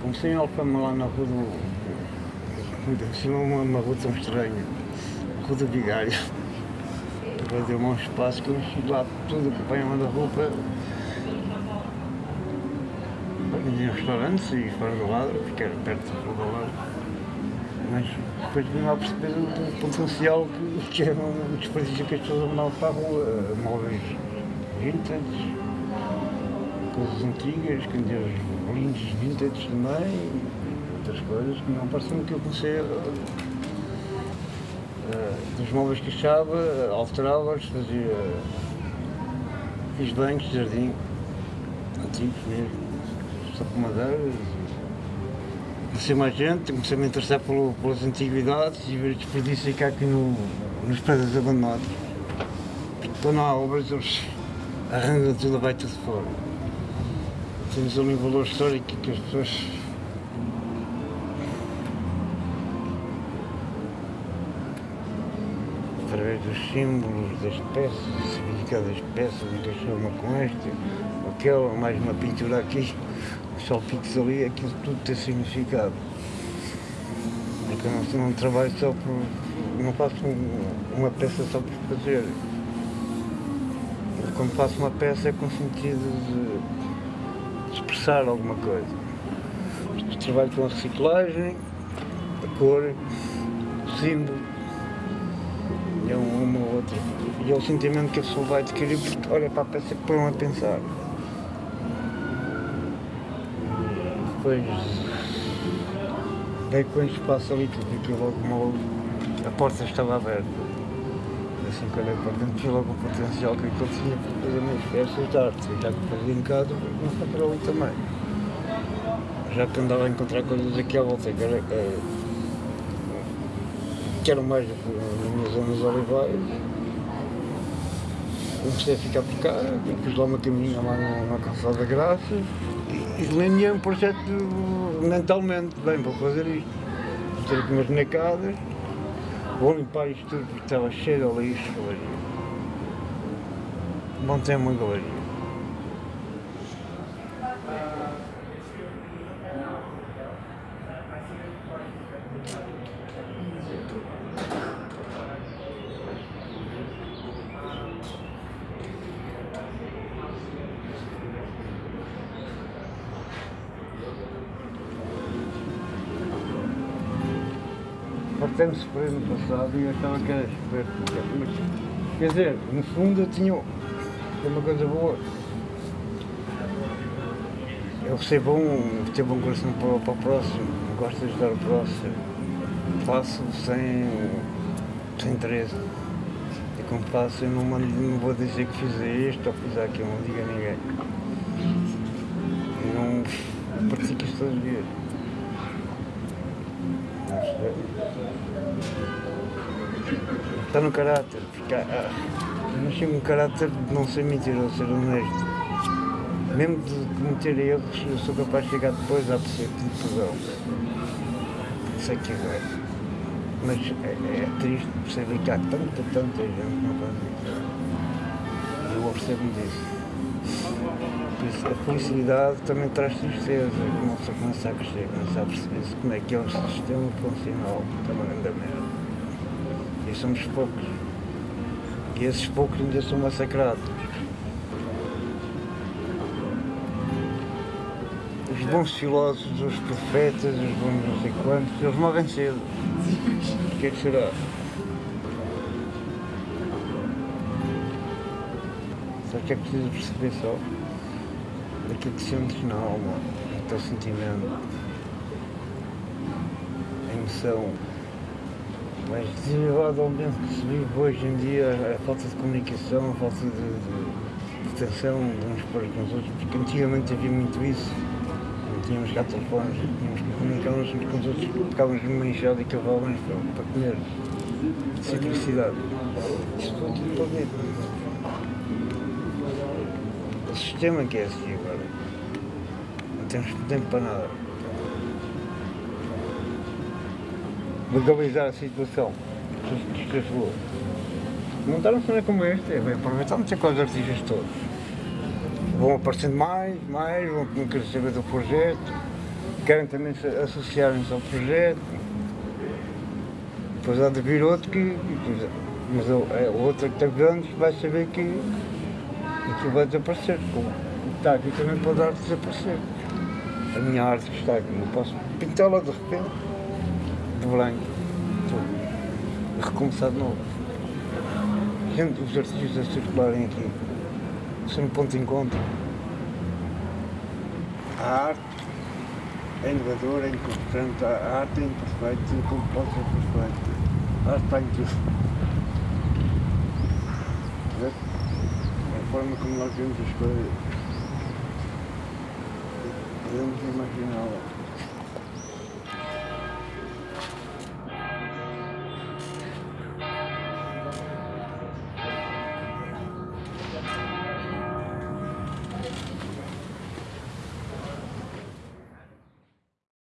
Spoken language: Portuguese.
comecei em Alfama lá na rua do. Assim, uma, uma rua tão estranha, a rua do Vigário. Depois deu-me um espaço que eu enchi lá tudo, acompanhava da roupa. Vendia restaurantes e fora do lado, fiquei perto do lado. Mas depois vim lá perceber o potencial que, que era um desperdício que as pessoas andavam para a rua, móveis vintage, coisas antigas, lindos vintage também, e outras coisas que não pareciam que eu comecei a, dos móveis que achava, alterava-os, fazia. fiz bancos de jardim, antigos mesmo, só com madeiras. Comecei mais gente, comecei a me interessar pelo, pelas antiguidades e ver desperdício que há aqui no, nos prédios abandonados. Quando há obras, eles arranjam tudo, vai tudo fora. Temos ali um valor histórico que as pessoas através dos símbolos das peças, o significado das peças, encaixou uma com esta, aquela, mais uma pintura aqui, só picos ali, aquilo tudo tem significado. É eu não, não trabalho só por. não faço uma peça só por fazer. Quando faço uma peça é com sentido de expressar alguma coisa. Trabalho com a reciclagem, a cor, o símbolo, e é uma ou outra. E é o sentimento que a pessoa vai adquirir porque olha para a peça e põe a pensar. Depois dei com o espaço ali que fiquei logo mal, a porta estava aberta. Assim que olhei para dentro vi logo o potencial que aquilo tinha para fazer minhas peças de arte. Já que fazia em casa, não para ali também. Já que andava a encontrar coisas aqui à volta, que era, é, que eram mais na minha zona dos olivais. Comecei a ficar por cá, pus lá uma caminha lá na, na calçada da Graça e delineei um projeto mentalmente, bem, vou fazer isto. Vou ter aqui umas bonecadas, vou limpar isto tudo porque estava cheio de lixo, galeria. Montei uma galeria. Partemos por aí no passado e eu achava que era esperto. Quer dizer, no fundo eu tinha uma coisa boa. Eu recebo um, tenho um coração para, para o próximo, gosto de ajudar o próximo. Faço sem, sem interesse. E como faço, eu não, mando, não vou dizer que fiz isto ou fiz aquilo, não digo a ninguém. Não pratico isto todos os dias. Está no caráter, porque ah, eu nasci com um caráter de não ser mentiroso, ser honesto. Mesmo de cometer erros, eu sou capaz de chegar depois a perceber que perdão. Sei que é. Mas é, é triste perceber que há tanta, tanta gente que não faz isso. Eu percebo disso. A felicidade também traz tristeza, pessoa começa a crescer, começa a perceber como é que é o sistema funcional, é uma grande merda. E somos poucos. E esses poucos ainda são massacrados. Os bons filósofos, os profetas, os bons não sei quantos, eles morrem cedo. O que é que será? Só que é preciso perceber só daquilo que sentes na alma, o teu sentimento, a emoção. Mas desenvolvimento que se vive hoje em dia, a falta de comunicação, a falta de, de, de de uns para com os outros, porque antigamente havia muito isso. Tínhamos cá telefones, tínhamos que comunicar-nos uns com os outros, ficávamos numa enxada e cavávamos para, para comer. Simplicidade. Isto foi tudo para ver. O sistema que é assim agora. Não temos tempo para nada. Legalizar a situação. É rua. Montar uma como esta, é bem aproveitar não sei quais artistas todos. Vão aparecendo mais, mais, vão querer saber do projeto. querem também se associarem-se ao projeto. Depois há de vir outro que. mas o é o outro que está grande vai saber que aquilo vai desaparecer. O que está aqui também pode arte desaparecer. A minha arte que está aqui, não posso pintá-la de repente, de branco, tudo. Recomeçar de novo. Gente, os artistas circularem aqui, são um ponto de encontro. A arte é inovadora, é importante, a arte é imperfeita, tudo pode ser perfeito. A arte está em tudo. Vê? É a forma como nós vemos as coisas. Podemos imaginá-la.